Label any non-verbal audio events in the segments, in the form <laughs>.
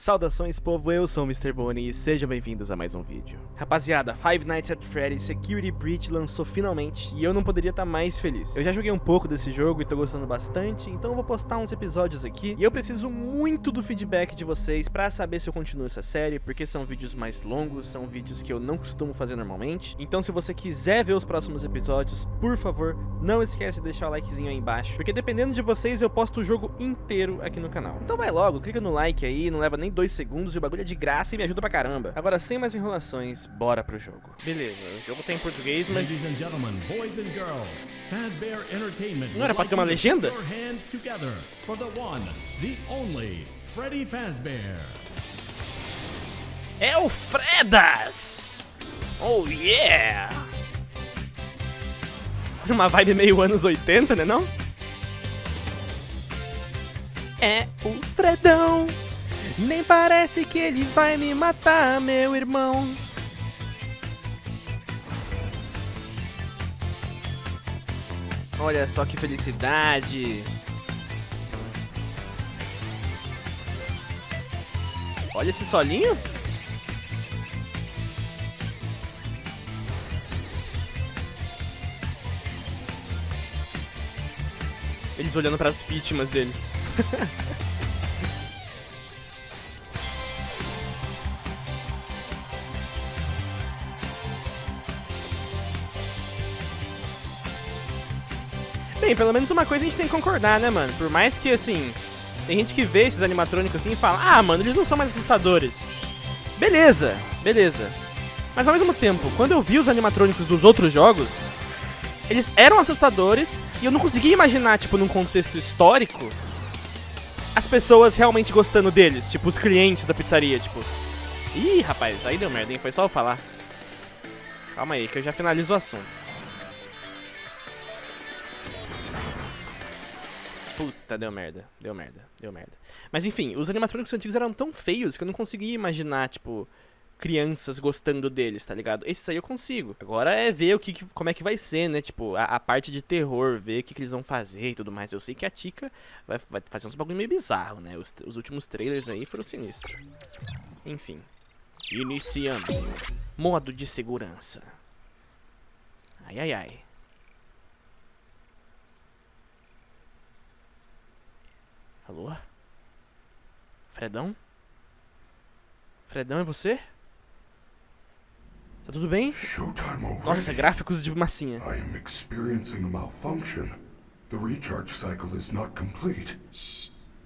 Saudações povo, eu sou o Mr. Bonnie e sejam bem-vindos a mais um vídeo. Rapaziada, Five Nights at Freddy's Security Breach lançou finalmente e eu não poderia estar mais feliz. Eu já joguei um pouco desse jogo e tô gostando bastante, então eu vou postar uns episódios aqui e eu preciso muito do feedback de vocês pra saber se eu continuo essa série, porque são vídeos mais longos, são vídeos que eu não costumo fazer normalmente. Então se você quiser ver os próximos episódios, por favor, não esquece de deixar o likezinho aí embaixo, porque dependendo de vocês eu posto o jogo inteiro aqui no canal. Então vai logo, clica no like aí, não leva nem dois segundos e o bagulho é de graça e me ajuda pra caramba. Agora, sem mais enrolações, bora pro jogo. Beleza, o jogo tá em português, mas... Ladies and gentlemen, boys and girls, Fazbear Entertainment Não era pra ter uma legenda? put your hands together for the one, the only, Freddy Fazbear. É o Fredas! Oh yeah! Uma vibe meio anos 80, né não? É o Fredão! Nem parece que ele vai me matar, meu irmão. Olha só que felicidade. Olha esse solinho. Eles olhando para as vítimas deles. <laughs> Bem, pelo menos uma coisa a gente tem que concordar, né, mano? Por mais que, assim, tem gente que vê esses animatrônicos assim e fala, ah, mano, eles não são mais assustadores. Beleza, beleza. Mas ao mesmo tempo, quando eu vi os animatrônicos dos outros jogos, eles eram assustadores e eu não conseguia imaginar, tipo, num contexto histórico, as pessoas realmente gostando deles, tipo, os clientes da pizzaria, tipo. Ih, rapaz, aí deu merda, hein? Foi só eu falar. Calma aí, que eu já finalizo o assunto. Puta, deu merda, deu merda, deu merda. Mas enfim, os animatrônicos antigos eram tão feios que eu não conseguia imaginar, tipo, crianças gostando deles, tá ligado? Esses aí eu consigo. Agora é ver o que- como é que vai ser, né? Tipo, a, a parte de terror, ver o que, que eles vão fazer e tudo mais. Eu sei que a Tika vai, vai fazer uns bagulho meio bizarro, né? Os, os últimos trailers aí foram sinistros. Enfim. Iniciando. Modo de segurança. Ai, ai, ai. Alô? Fredão? Fredão, é você? Tá tudo bem? Showtime already? Nossa, gráficos de massinha. I am experiencing a malfunction. The recharge cycle is not complete.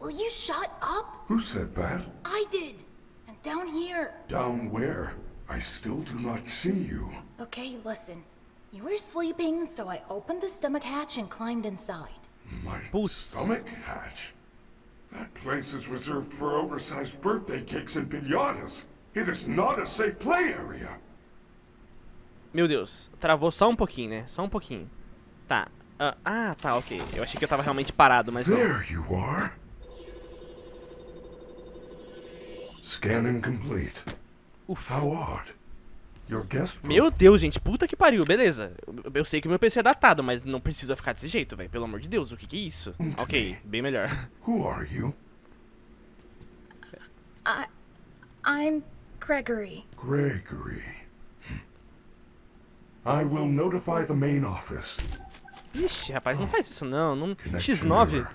Will you shut up? Who said that? I did. And down here. Down where? I still do not see you. Okay, listen. You were sleeping, so I opened the stomach hatch and climbed inside. My Putz. stomach hatch. That place is reserved for oversized birthday cakes and pinatas. It is not a safe play area. Meu Deus, travou só um pouquinho, né? Só um pouquinho. Tá. Ah, ah, tá, ok. Eu achei que eu tava realmente parado, mas não. There you are. Scanning complete. Ufa. How odd. Your guest Meu Deus, gente, puta que pariu, beleza. Eu, sei que o meu PC é datado, mas não precisa ficar desse jeito, velho. Pelo amor de Deus, o que que é isso? Ok, bem melhor. Who are you? I. I'm Gregory. Gregory. I will notify the main office. Ixi, rapaz, não faz isso não. não... Connection X9? error.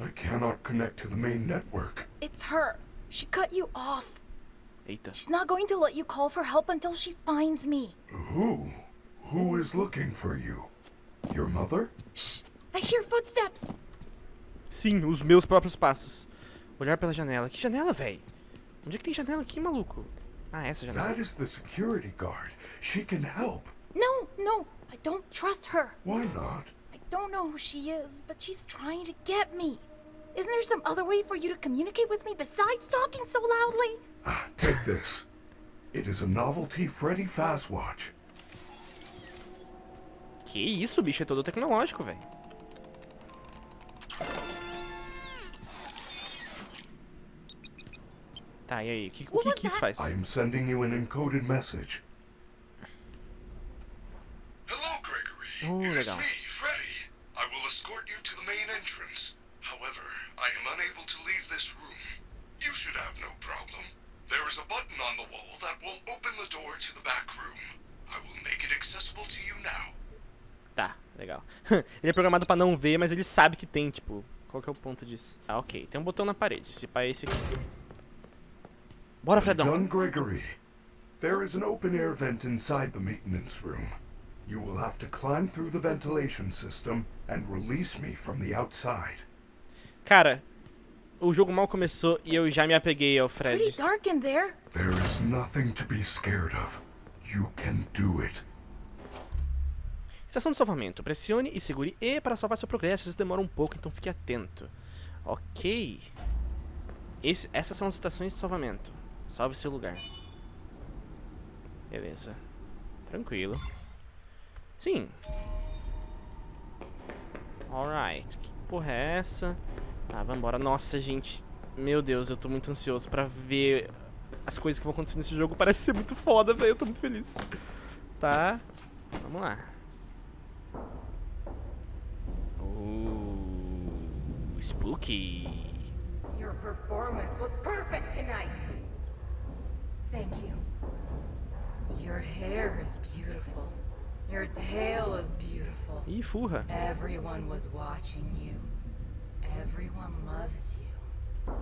I cannot connect to the main network. It's her. She cut you off. Eita. She's not going to let you call for help until she finds me. Who? Who is looking for you? Your mother? Shh. I hear footsteps. Sim, os meus próprios passos. Olhar pela janela. Que janela, velho? Onde é que tem janela aqui, maluco? Ah, essa janela. That is the security guard. She can help. No, no, I don't trust her. Why not? I don't know who she is, but she's trying to get me. Isn't there some other way for you to communicate with me besides talking so loudly? Ah, take this. It is a novelty Freddy Fazwatch. Que isso, bicho? É todo tecnológico, velho. Tá, e aí? O que, o que, que isso faz? I am sending you an encoded message. Hello, Gregory. Oh, it is legal. me, Freddy. I will escort you to the main entrance. However, I am unable to leave this room. You should have no There's a button on the wall that will open the door to the back room. I will make it accessible to you now. Tá, legal. <laughs> ele é programado pra não ver, mas ele sabe que tem, tipo... Qual que é o ponto disso? Ah, ok. Tem um botão na parede. Se pá, é esse aqui. Bora, Fredão. Gun Gregory. There is an open air vent inside the maintenance room. You will have to climb through the ventilation system and release me from the outside. Cara, o jogo mal começou e eu já me apeguei ao Fred. Dark in there. There is nothing to be scared of. You can do it. Estação de salvamento. Pressione e segure E para salvar seu progresso. Isso demora um pouco, então fique atento. Ok. Esse- essas são as estações de salvamento. Salve seu lugar. Beleza. Tranquilo. Sim. Alright. Que porra é essa? Tá, vambora. Nossa, gente. Meu Deus, eu tô muito ansioso pra ver as coisas que vão acontecer nesse jogo. Parece ser muito foda, velho. Eu tô muito feliz. Tá. Vamos lá. Ooh, spooky. Your performance was perfect tonight. Thank you. Your hair is beautiful. Your tail is beautiful. Ih, furra. Everyone was watching you. Everyone loves you.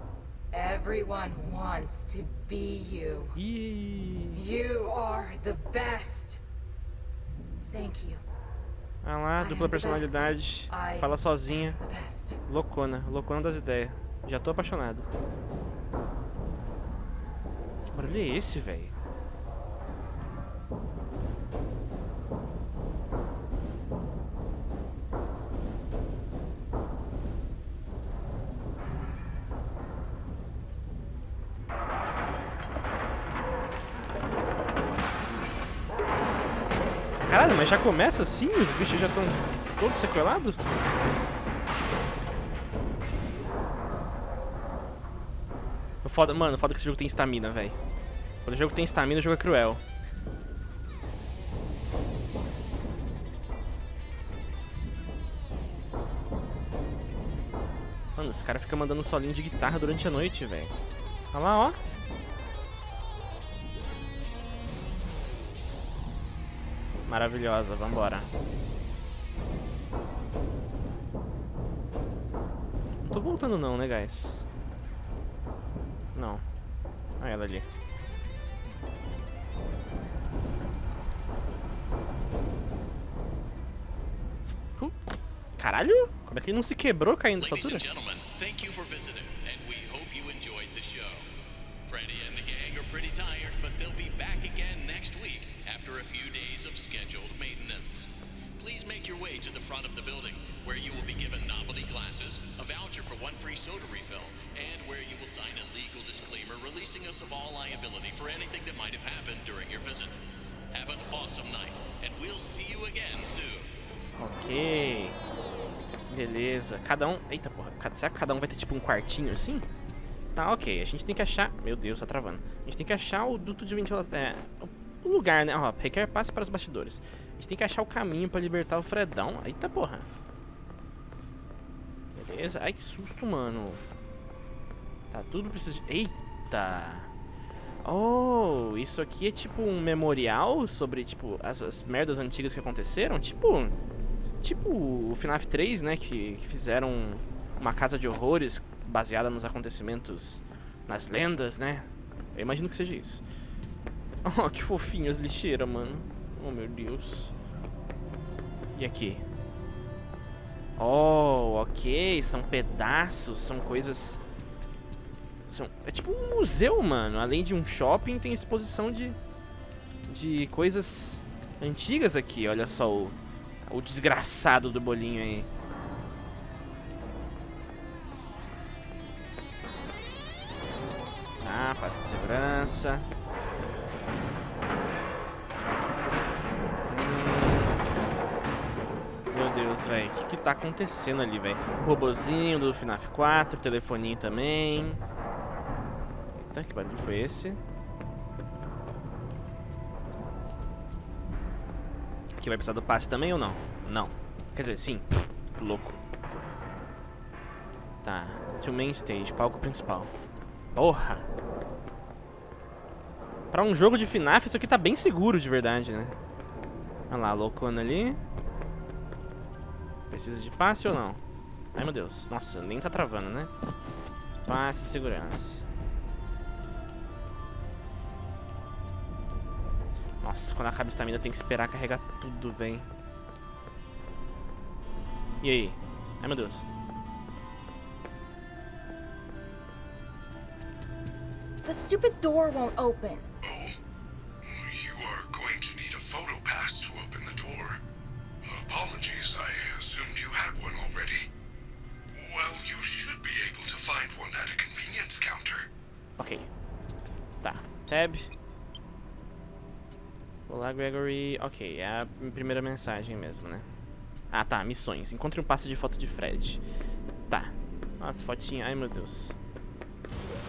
Everyone wants to be you. Ih. You are the best. Thank you. Ah lá, dupla personalidade. Fala sozinha. Loucona. Loucona das ideias. Já tô apaixonado. Que barulho é esse, velho? Mas já começa assim? Os bichos já estão todos sequelados? Foda, mano, foda que esse jogo tem estamina, velho. Quando o jogo tem estamina, o jogo é cruel. Mano, esse cara fica mandando solinho de guitarra durante a noite, velho. Olha lá, ó. Maravilhosa, vambora. Não tô voltando não, né, guys? Não. Ah, ela ali. Uh, Caralho? Como é que ele não se quebrou caindo Ladies altura? thank you for visiting, and we hope you enjoyed the show. Freddy and the gang are pretty tired, but they'll be back again next after a few days of scheduled maintenance. Please make your way to the front of the building, where you will be given novelty glasses, a voucher for one free soda refill, and where you will sign a legal disclaimer releasing us of all liability for anything that might have happened during your visit. Have an awesome night, and we'll see you again soon. Ok. Beleza. Cada um... Eita porra. Será que cada um vai ter tipo um quartinho assim? Tá, ok. A gente tem que achar... Meu Deus, tá travando. A gente tem que achar o duto de ventilação... É... O lugar, né? Ó, requer passe para os bastidores. A gente tem que achar o caminho pra libertar o Fredão. Eita porra. Beleza. Ai, que susto, mano. Tá, tudo precisa. Eita. Oh, isso aqui é tipo um memorial sobre, tipo, as, as merdas antigas que aconteceram? Tipo... Tipo o FNAF 3, né? Que, que fizeram uma casa de horrores baseada nos acontecimentos, nas lendas, né? Eu imagino que seja isso. <laughs> Oh, que fofinho as lixeiras, mano. Oh, meu Deus. E aqui? Oh, ok. São pedaços, são coisas... São, é tipo um museu, mano. Além de um shopping, tem exposição de, de coisas antigas aqui. Olha só o, o desgraçado do bolinho aí. Tá, passe de segurança. Velho. O que, que tá acontecendo ali, velho? O robozinho do FNAF 4, telefoninho também. Eita, que barulho foi esse? Aqui vai precisar do passe também ou não? Não. Quer dizer, sim. Louco. Tá. To main stage, palco principal. Porra! Pra um jogo de FNAF, isso aqui tá bem seguro de verdade, né? Olha lá, loucona ali. Precisa de passe ou não? Ai, meu Deus. Nossa, nem tá travando, né? Passe de segurança. Nossa, quando acaba a estamina tem que esperar carregar tudo, vem. E aí? Ai, meu Deus. The stupid door won't open. Tab. Olá, Gregory. Ok, é a primeira mensagem mesmo, né? Ah, tá. Missões. Encontre um passe de foto de Fred. Tá. Nossa, fotinha. Ai, meu Deus.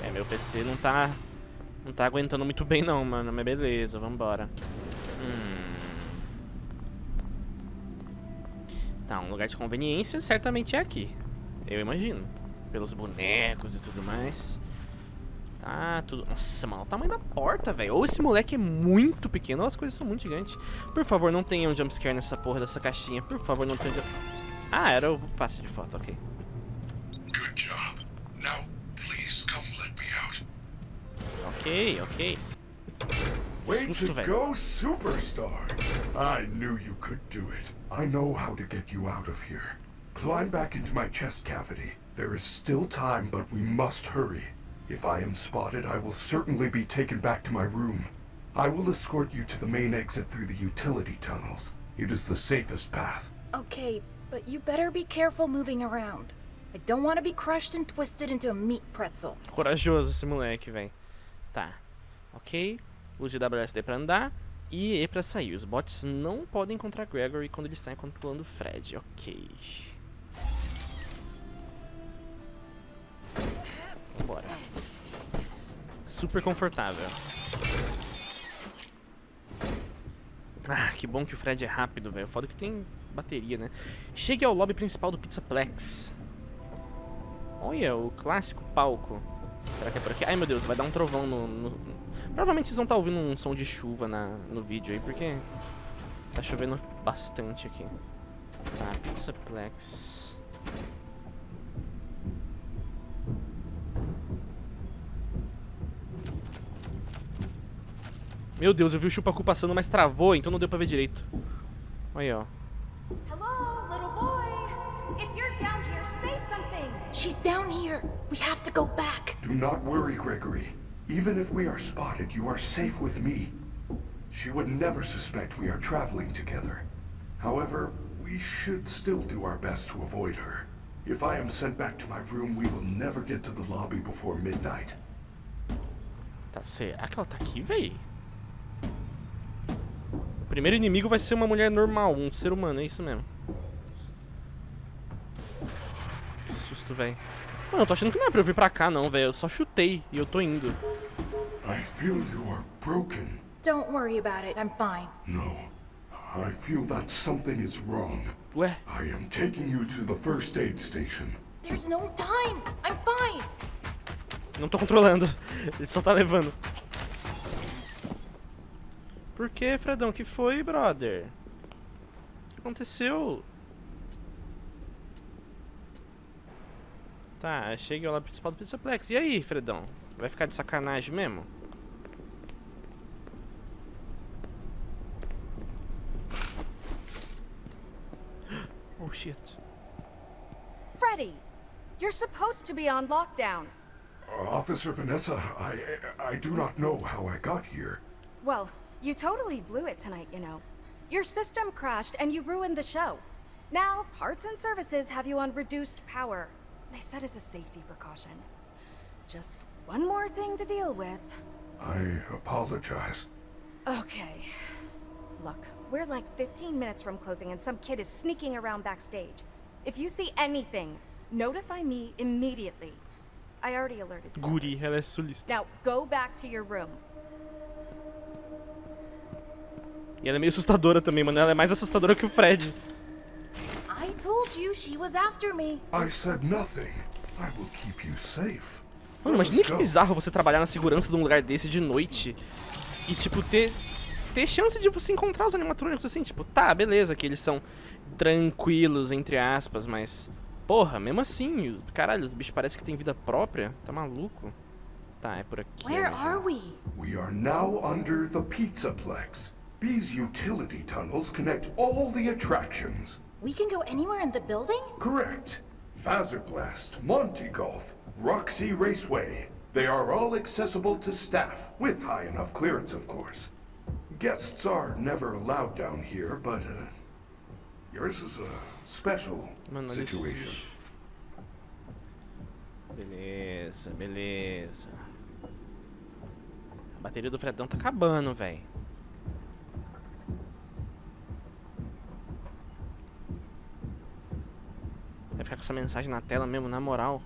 É, meu PC não tá... Não tá aguentando muito bem não, mano. Mas beleza, vambora. Hum... Tá, um lugar de conveniência certamente é aqui. Eu imagino. Pelos bonecos e tudo mais. Tá, tudo... Nossa, mano, o tamanho da porta, velho. Ou esse moleque é muito pequeno, ou as coisas são muito gigantes. Por favor, não tenha um jumpscare nessa porra dessa caixinha. Por favor, não tenha... Ah, era o passe de foto, ok. Good job. Now, please come let me out. Ok, ok. Way to go, superstar! I knew you could do it. I know how to get you out of here. Climb back into my chest cavity. There is still time, but we must hurry. If I am spotted, I will certainly be taken back to my room. I will escort you to the main exit through the utility tunnels. It is the safest path. Okay, but you better be careful moving around. I don't want to be crushed and twisted into a meat pretzel. Corajoso esse moleque, velho. Tá. Ok. Use WSD pra andar. E E pra sair. Os bots não podem encontrar Gregory quando ele está controlando Fred. Ok. Bora. Super confortável. Ah, que bom que o Fred é rápido, velho. Foda que tem bateria, né? Chegue ao lobby principal do Pizzaplex. Olha, o clássico palco. Será que é por aqui? Ai, meu Deus, vai dar um trovão no... no- Provavelmente vocês vão estar ouvindo um som de chuva na, no vídeo aí, porque tá chovendo bastante aqui. Tá, Pizzaplex. Meu Deus, eu vi o Chupacu passando, mas travou, então não deu pra ver direito. Olha aí, ó. Hello, little boy. If you're down here, say something. She's down here. We have to go back. Do not worry, Gregory. Even if we are spotted, you are safe with me. She would never suspect we are traveling together. However, we should still do our best to avoid her. If I am sent back to my room, we will never get to the lobby before midnight. Tá, será que ela tá aqui, véi? O primeiro inimigo vai ser uma mulher normal, um ser humano, é isso mesmo. Que susto, véi. Mano, eu tô achando que não é pra eu vir pra cá, não, velho. Eu só chutei e eu tô indo. I feel you are broken. Don't worry about it. I'm fine. No. I feel that something is wrong. Ué, I am taking you to the first aid station. There's no time. I'm fine. não tô controlando. <laughs> Ele só tá levando. Por que, Fredão? que foi, brother? O que aconteceu? Tá, cheguei ao lado principal do Pizzaplex. E aí, Fredão? Vai ficar de sacanagem mesmo? <gasps> Oh, shit. Freddy, you're supposed to be on lockdown. Officer Vanessa, I I do not know how I got here. Well, you totally blew it tonight, you know. Your system crashed and you ruined the show. Now, parts and services have you on reduced power. They said as a safety precaution. Just one more thing to deal with. I apologize. Okay. Look, we're like 15 minutes from closing and some kid is sneaking around backstage. If you see anything, notify me immediately. I already alerted the Guri, others. ela é sulista. Now, go back to your room. E ela é meio assustadora também, mano. Ela é mais assustadora que o Fred. I told you she was after me. I said nothing. I will keep you safe. Mano, imagina que bizarro você trabalhar na segurança de um lugar desse de noite. e tipo, ter, ter chance de você encontrar os animatrônicos assim, tipo, tá, beleza, que eles são tranquilos, entre aspas, mas, porra, mesmo assim, os- caralho, os bichos parecem que têm vida própria, tá maluco? Tá, é por aqui. Where are we? We are now under the Pizzaplex. These utility tunnels connect all the attractions. We can go anywhere in the building? Correct. Fazerblast, Monty Golf, Roxy Raceway. They are all accessible to staff, with high enough clearance, of course. Guests are never allowed down here, but uh, yours is a special Mano, situation. Beleza, beleza. A bateria do Fredão tá acabando, velho. Ficar com essa mensagem na tela mesmo, na moral.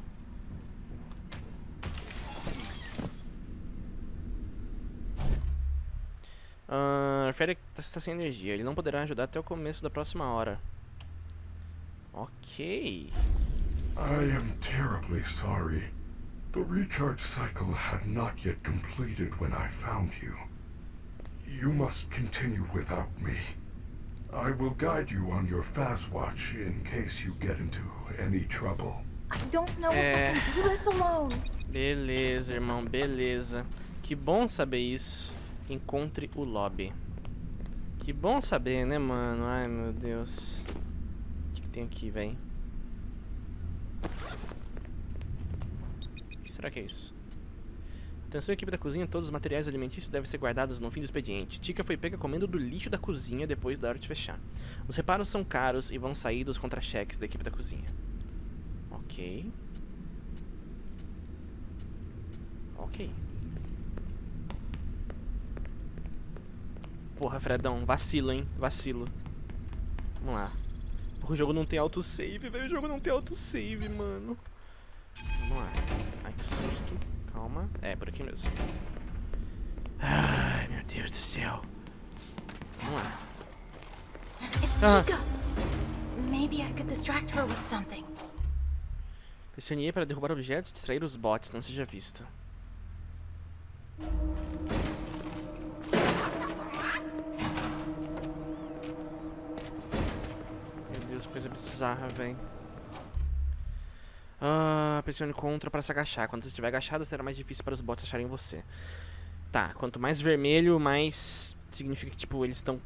Ah, Freddy está sem energia. Ele não poderá ajudar até o começo da próxima hora. Ok. I am terribly sorry. The recharge cycle had not yet completed when I found you. You must continue without me. I will guide you on your fast watch in case you get into any trouble. I don't know if Eh. I can do this alone. Beleza, irmão, beleza. Que bom saber isso. Encontre o lobby. Que bom saber, né, mano? Ai, meu Deus. O que, que tem aqui, velho? Será que é isso? Atenção, equipe da cozinha, todos os materiais alimentícios devem ser guardados no fim do expediente. Tika foi pega comendo do lixo da cozinha depois da hora de fechar. Os reparos são caros e vão sair dos contra-cheques da equipe da cozinha. Ok. Ok. Porra, Fredão, vacilo, hein? Vacilo. Vamos lá. O jogo não tem autosave, velho. O jogo não tem autosave, mano. Vamos lá. Ai, que susto. Calma. É, por aqui mesmo. Ai, meu Deus do céu. Vamos lá. Ah. Chica. Maybe I could distract her with something. Pressione E para derrubar objetos e distrair os bots, não seja visto. Meu Deus, coisa bizarra, velho. Ah, pressione contra para se agachar. Quando você estiver agachado, será mais difícil para os bots acharem você. Tá, quanto mais vermelho, mais significa que, tipo, eles estão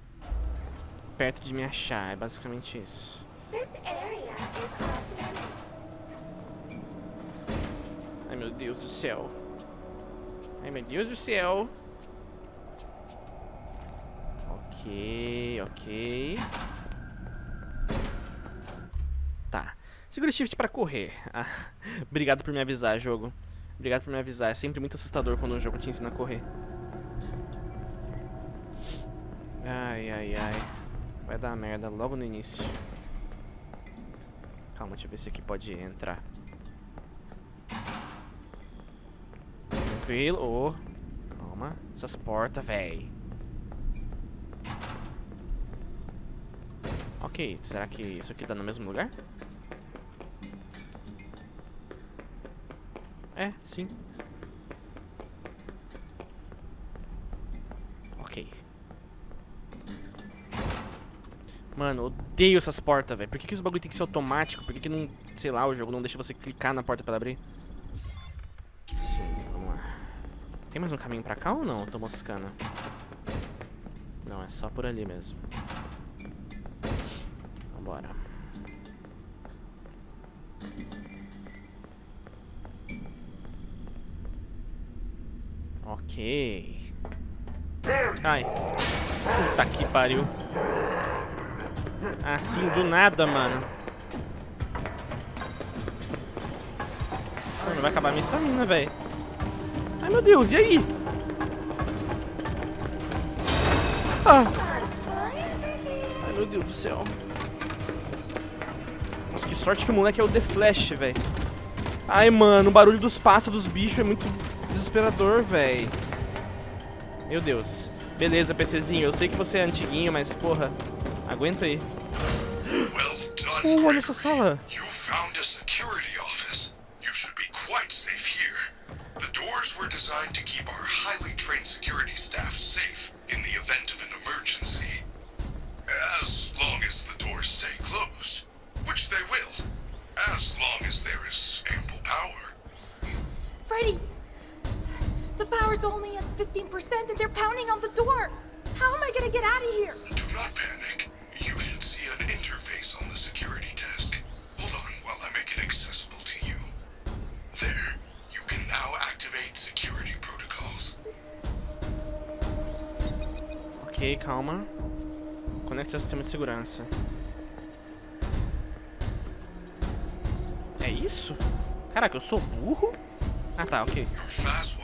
perto de me achar. É basicamente isso. Ai meu Deus do céu. Ai meu Deus do céu. Ok, ok. Segura shift pra correr. Ah, <laughs> obrigado por me avisar, jogo. Obrigado por me avisar. É sempre muito assustador quando um jogo te ensina a correr. Ai, ai, ai. Vai dar merda logo no início. Calma, deixa eu ver se aqui pode entrar. Tranquilo. Ô. Calma. Essas portas, véi. Ok, será que isso aqui tá no mesmo lugar? É, sim. Ok. Mano, odeio essas portas, velho. Por que, que os bagulho tem que ser automático? Por que, que não, sei lá, o jogo não deixa você clicar na porta pra abrir? Sim, vamos lá. Tem mais um caminho pra cá ou não? Eu tô moscando. Não, é só por ali mesmo. Vambora. Ai. Puta que pariu. Assim, do nada, mano. Mano, vai acabar minha estamina, velho. Ai, meu Deus, e aí? Ah. Ai, meu Deus do céu. Nossa, que sorte que o moleque é o The Flash, velho. Ai, mano, o barulho dos passos dos bichos é muito desesperador, velho. Meu Deus. Beleza, PCzinho, eu sei que você é antiguinho, mas, porra, aguenta aí. Well Uh, olha essa sala. You found a security office. You should be quite safe here. The doors were designed to 15% and they're pounding on the door. How am I gonna get out of here? Do not panic. You should see an interface on the security desk. Hold on while I make it accessible to you. There. You can now activate security protocols. Ok, calma. Conecte ao sistema de segurança. É isso? Caraca, eu sou burro? Ah tá, ok. Your fast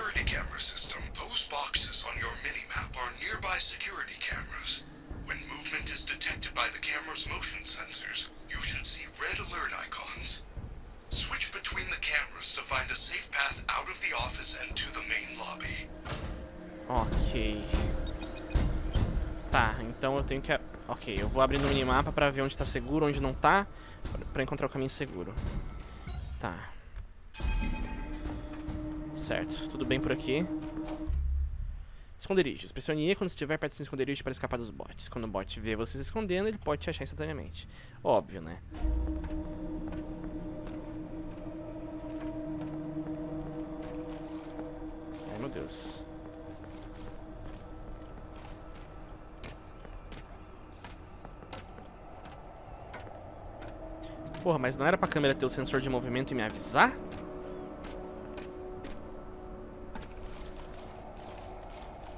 security camera system. Those boxes on your minimap are nearby security cameras. When movement is detected by the camera's motion sensors, you should see red alert icons. Switch between the cameras to find a safe path out of the office and to the main lobby. Ok. Tá, então eu tenho que... Ok, eu vou abrir no minimapa pra ver onde tá seguro, onde não tá, pra- encontrar o caminho seguro. Tá. Certo, tudo bem por aqui. Esconderijos. Pressione E quando estiver perto do esconderijo para escapar dos bots. Quando o bot vê você se escondendo, ele pode te achar instantaneamente. Óbvio, né? Ai, meu Deus. Porra, mas não era pra câmera ter o sensor de movimento e me avisar?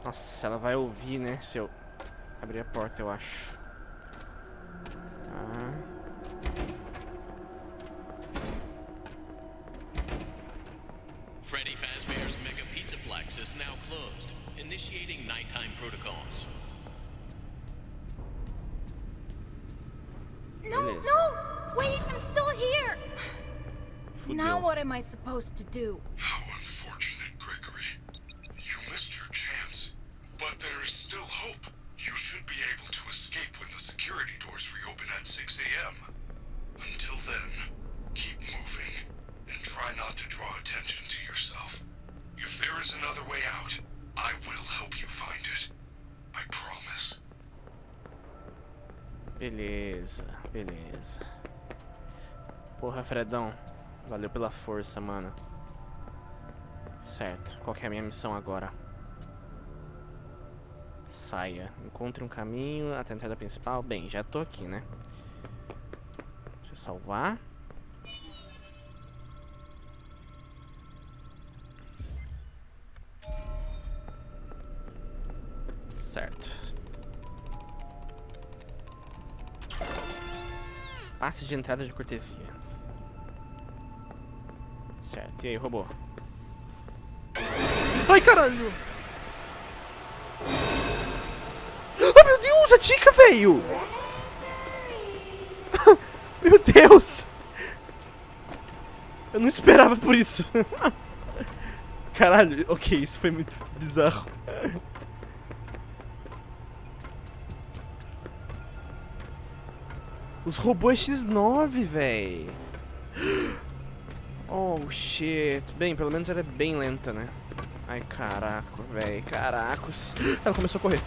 Nossa, ela vai ouvir, né? Se eu abrir a porta, eu acho. Tá. Freddy Fazbear's Mega Pizzaplex is now closed, initiating nighttime protocols. No, Beleza. no! Wait, I'm still here! Now what am I supposed to do? Porra, Fredão. Valeu pela força, mano. Certo. Qual é a minha missão agora? Saia. Encontre um caminho até a entrada principal. Bem, já tô aqui, né? Deixa eu salvar. Certo. Passe de entrada de cortesia. Certo, e aí, robô? Ai, caralho! Oh, meu Deus, a dica, velho! <laughs> meu Deus! Eu não esperava por isso. <laughs> Caralho, ok, isso foi muito bizarro. Os robôs X9, véi. Oh, shit. Bem, pelo menos ela é bem lenta, né? Ai, caraca, véi. Caracos. Ela começou a correr.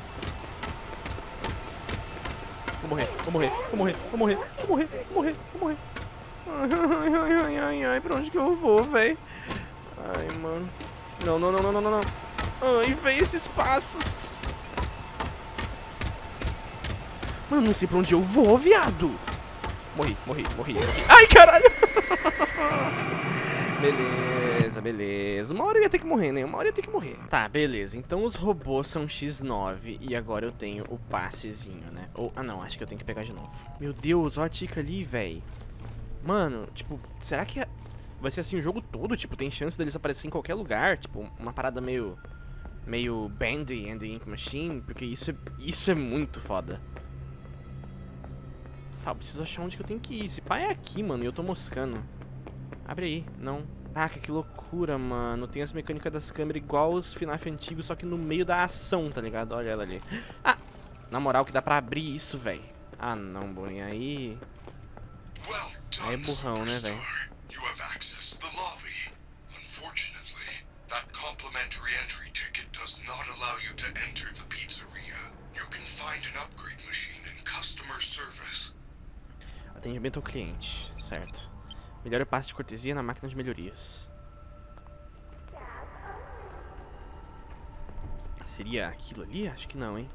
Vou morrer, vou morrer, vou morrer, vou morrer, vou morrer, vou morrer, vou morrer. Ai, ai, ai, ai, ai, pra onde que eu vou, véi? Ai, mano. Não, não, não, não, não, não, não. Ai, véi, esses passos. Mano, não sei pra onde eu vou, viado. Morri, morri, morri. morri. Ai, caralho. <laughs> Beleza, beleza. Uma hora eu ia ter que morrer, né? Uma hora eu ia ter que morrer. Tá, beleza. Então os robôs são X9 e agora eu tenho o passezinho, né? Ou, ah não, acho que eu tenho que pegar de novo. Meu Deus, olha a tica ali, véi. Mano, tipo, será que é- vai ser assim o jogo todo? Tipo, tem chance deles aparecer em qualquer lugar? Tipo, uma parada meio... Meio Bandy and the Ink Machine? Porque isso é, isso é muito foda. Tá, eu preciso achar onde que eu tenho que ir. Esse pai é aqui, mano, e eu tô moscando. Abre aí, não. Caraca, que loucura, mano. Tem as mecânicas das câmeras igual os FNAF antigos, só que no meio da ação, tá ligado? Olha ela ali. Ah, na moral que dá pra abrir isso, velho. Ah, não, bolinha. Aí... Aí é burrão, né, velho? superstar. You have access to the lobby. Unfortunately, that complimentary entry ticket does not allow you to enter the pizzeria. You can find an upgrade machine in customer service. Atendimento ao cliente, certo. Melhor eu passe de cortesia na máquina de melhorias. Seria aquilo ali? Acho que não, hein?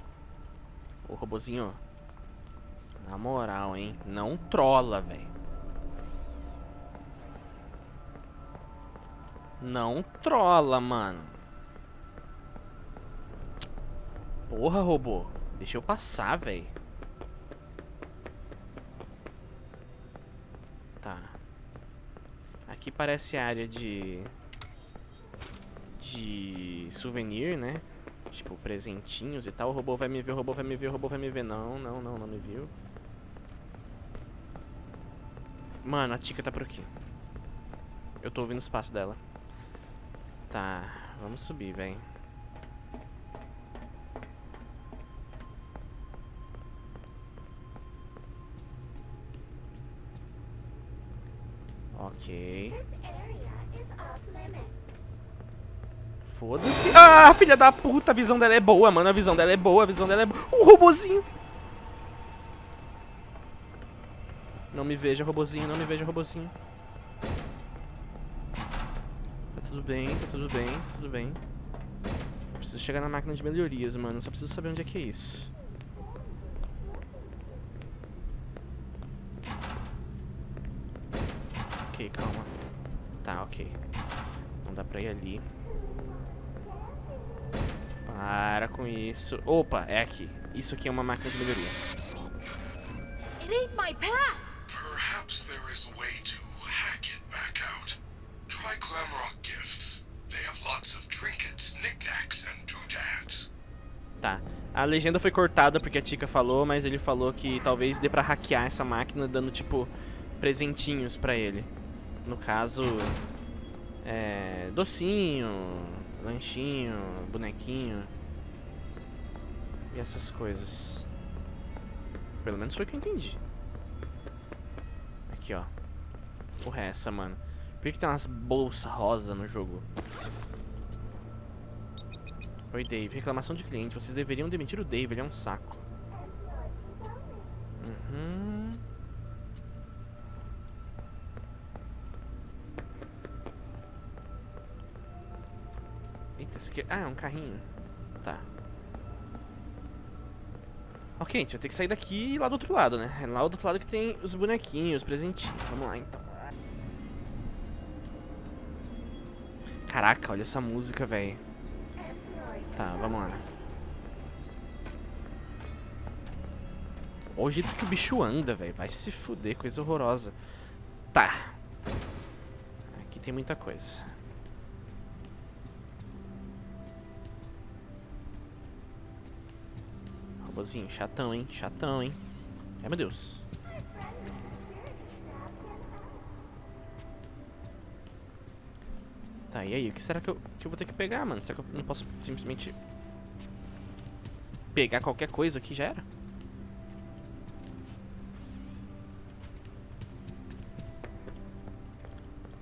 Ô, robozinho. Na moral, hein? Não trola, velho. Não trola, mano. Porra, robô. Deixa eu passar, velho. Aqui parece área de... De souvenir, né? Tipo, presentinhos e tal. O robô vai me ver, o robô vai me ver, o robô vai me ver. Não, não, não, não me viu. Mano, a Tika tá por aqui. Eu tô ouvindo os passos dela. Tá, vamos subir, velho. Ok. Foda-se. Ah, filha da puta, a visão dela é boa, mano. A visão dela é boa, a visão dela é boa. O robozinho. Não me veja, robozinho, não me veja, robozinho. Tá tudo bem, tá tudo bem, tá tudo bem. Preciso chegar na máquina de melhorias, mano. Só preciso saber onde é que é isso. Calma. Tá, ok. Não dá pra ir ali. Para com isso. Opa, é aqui. Isso aqui é uma máquina de melhoria. It ain't my pass! Perhaps there is a way to hack it back out. Try Glamrock Gifts. They have lots of trinkets, knickknacks, and doodads. Tá. A legenda foi cortada porque a Tika falou, mas ele falou que talvez dê pra hackear essa máquina dando, tipo, presentinhos pra ele. No caso, é, docinho, lanchinho, bonequinho e essas coisas. Pelo menos foi o que eu entendi. Aqui, ó. Porra é essa, mano? Por que, tem umas bolsas rosa no jogo? Oi, Dave. Reclamação de cliente. Vocês deveriam demitir o Dave. Ele é um saco. Uhum. Aqui... Ah, é um carrinho. Tá. Ok, a gente vai ter que sair daqui e ir lá do outro lado, né? É lá do outro lado que tem os bonequinhos, os presentinhos. Vamos lá, então. Caraca, olha essa música, velho. Tá, vamos lá. Olha o jeito que o bicho anda, velho. Vai se fuder, coisa horrorosa. Tá. Aqui tem muita coisa. Robozinho, chatão, hein? Chatão, hein? Ai, meu Deus. Tá, e aí? O que será que eu, que eu vou ter que pegar, mano? Será que eu não posso simplesmente... Pegar qualquer coisa aqui já era?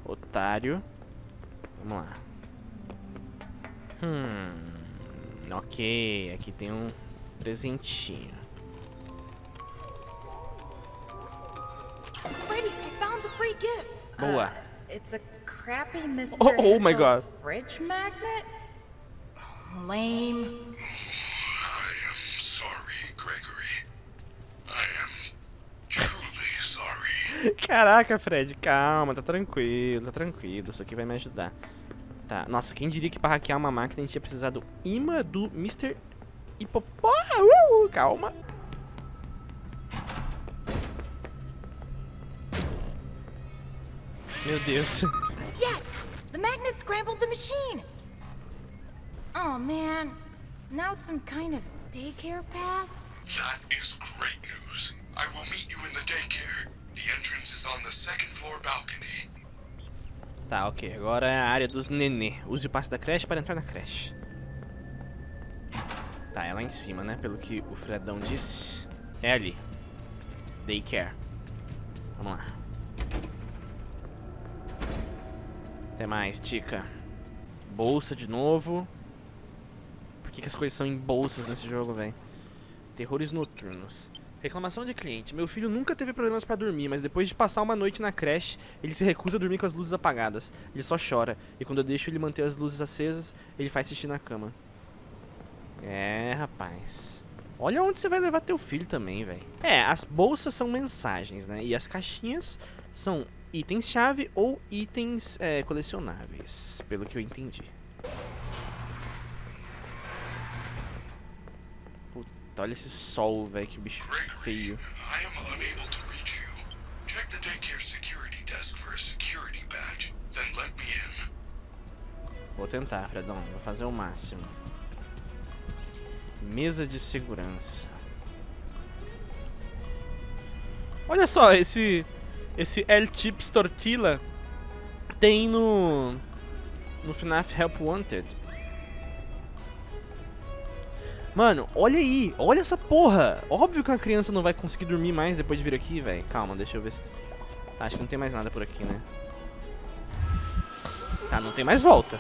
Otário. Vamos lá. Hum... Ok, aqui tem um presentinho. Freddy, I found the free gift! Boa. Uh, it's a crappy Mr. <laughs> Oh, oh my God. Fridge magnet? Lame. I am sorry, Gregory. I am truly sorry. <laughs> Caraca, Fred, calma, tá tranquilo, tá tranquilo, isso aqui vai me ajudar. Tá, nossa, quem diria que pra hackear uma máquina a gente ia precisar do imã do Mr. Hipopó? Uh, calma. Meu Deus. Yes! The magnet scrambled the machine! Oh man. Now it's some kind of daycare pass? That is great news. I will meet you in the daycare. The entrance is on the second floor balcony. Tá, ok. Agora é a área dos nenê. Use o passe da creche para entrar na creche. Tá, é lá em cima, né? Pelo que o Fredão disse. É ali. Daycare. Vamos lá. Até mais, Tica. Bolsa de novo. Por que, que as coisas são em bolsas nesse jogo, velho? Terrores noturnos. Reclamação de cliente. Meu filho nunca teve problemas pra dormir, mas depois de passar uma noite na creche, ele se recusa a dormir com as luzes apagadas. Ele só chora. E quando eu deixo ele manter as luzes acesas, ele faz xixi na cama. É, rapaz. Olha onde você vai levar teu filho também, velho. É, as bolsas são mensagens, né? E as caixinhas são itens-chave ou itens é, colecionáveis, pelo que eu entendi. Puta, olha esse sol, velho, que bicho feio. Vou tentar, Fredão. Vou fazer o máximo. Mesa de segurança. Olha só, esse esse El Chips Tortilla tem no no FNAF Help Wanted. Mano, olha aí, olha essa porra. Óbvio que uma criança não vai conseguir dormir mais depois de vir aqui, velho. Calma, deixa eu ver se... Tá, acho que não tem mais nada por aqui, né? Tá, não tem mais volta.